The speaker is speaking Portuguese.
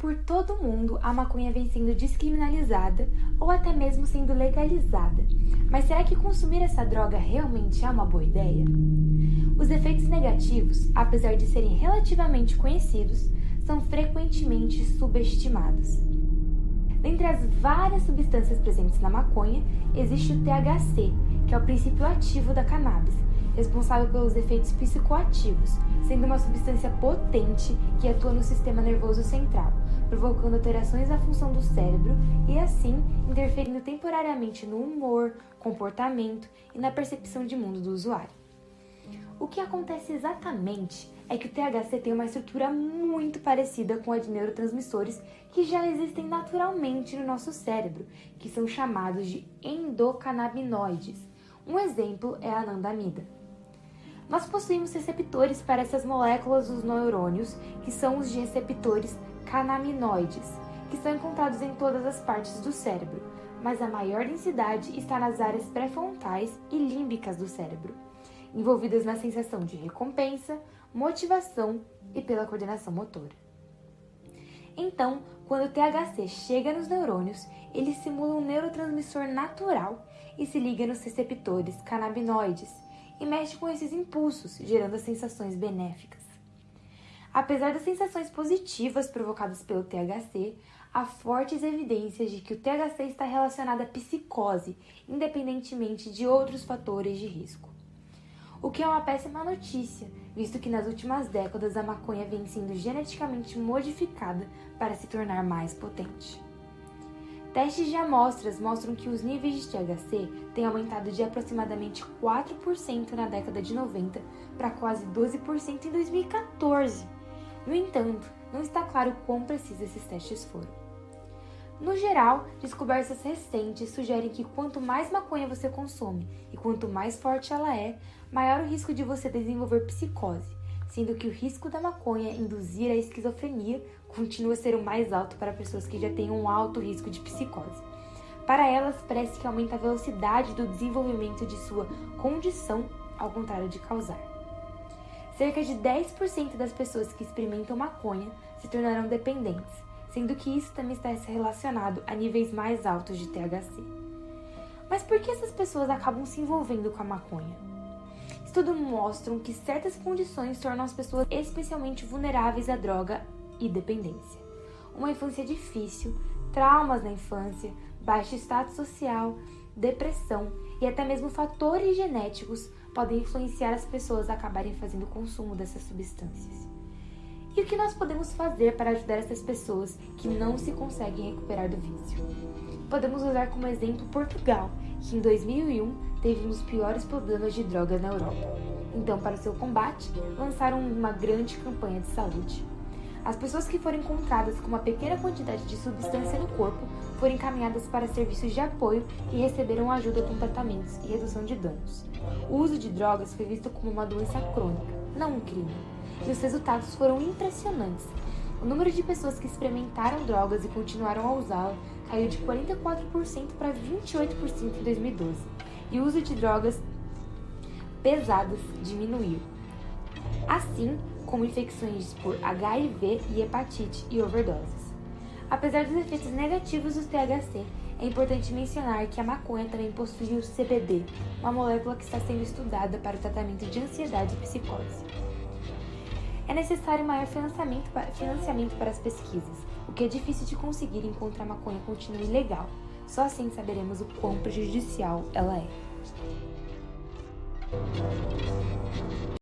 Por todo o mundo, a maconha vem sendo descriminalizada ou até mesmo sendo legalizada. Mas será que consumir essa droga realmente é uma boa ideia? Os efeitos negativos, apesar de serem relativamente conhecidos, são frequentemente subestimados. Dentre as várias substâncias presentes na maconha, existe o THC, que é o princípio ativo da cannabis, responsável pelos efeitos psicoativos, sendo uma substância potente que atua no sistema nervoso central, provocando alterações na função do cérebro e, assim, interferindo temporariamente no humor, comportamento e na percepção de mundo do usuário. O que acontece exatamente é que o THC tem uma estrutura muito parecida com a de neurotransmissores que já existem naturalmente no nosso cérebro, que são chamados de endocannabinoides. Um exemplo é a anandamida. Nós possuímos receptores para essas moléculas dos neurônios, que são os de receptores canaminoides, que são encontrados em todas as partes do cérebro, mas a maior densidade está nas áreas pré-frontais e límbicas do cérebro, envolvidas na sensação de recompensa, motivação e pela coordenação motora. Então, quando o THC chega nos neurônios, ele simula um neurotransmissor natural e se liga nos receptores canabinoides, e mexe com esses impulsos, gerando as sensações benéficas. Apesar das sensações positivas provocadas pelo THC, há fortes evidências de que o THC está relacionado à psicose, independentemente de outros fatores de risco. O que é uma péssima notícia, visto que nas últimas décadas a maconha vem sendo geneticamente modificada para se tornar mais potente. Testes de amostras mostram que os níveis de THC têm aumentado de aproximadamente 4% na década de 90 para quase 12% em 2014. No entanto, não está claro quão precisos esses testes foram. No geral, descobertas recentes sugerem que quanto mais maconha você consome e quanto mais forte ela é, maior o risco de você desenvolver psicose, sendo que o risco da maconha induzir a esquizofrenia continua a ser o mais alto para pessoas que já têm um alto risco de psicose. Para elas, parece que aumenta a velocidade do desenvolvimento de sua condição, ao contrário de causar. Cerca de 10% das pessoas que experimentam maconha se tornarão dependentes, sendo que isso também está relacionado a níveis mais altos de THC. Mas por que essas pessoas acabam se envolvendo com a maconha? Estudos mostram que certas condições tornam as pessoas especialmente vulneráveis à droga e dependência. Uma infância difícil, traumas na infância, baixo status social, depressão e até mesmo fatores genéticos podem influenciar as pessoas a acabarem fazendo consumo dessas substâncias. E o que nós podemos fazer para ajudar essas pessoas que não se conseguem recuperar do vício? Podemos usar como exemplo Portugal, que em 2001 teve um dos piores problemas de drogas na Europa. Então, para seu combate, lançaram uma grande campanha de saúde. As pessoas que foram encontradas com uma pequena quantidade de substância no corpo foram encaminhadas para serviços de apoio e receberam ajuda com tratamentos e redução de danos. O uso de drogas foi visto como uma doença crônica, não um crime, e os resultados foram impressionantes. O número de pessoas que experimentaram drogas e continuaram a usá-la caiu de 44% para 28% em 2012, e o uso de drogas pesadas diminuiu. Assim como infecções por HIV e hepatite e overdoses. Apesar dos efeitos negativos do THC, é importante mencionar que a maconha também possui o CBD, uma molécula que está sendo estudada para o tratamento de ansiedade e psicose. É necessário maior financiamento para, financiamento para as pesquisas, o que é difícil de conseguir enquanto a maconha continua ilegal. Só assim saberemos o quão prejudicial ela é.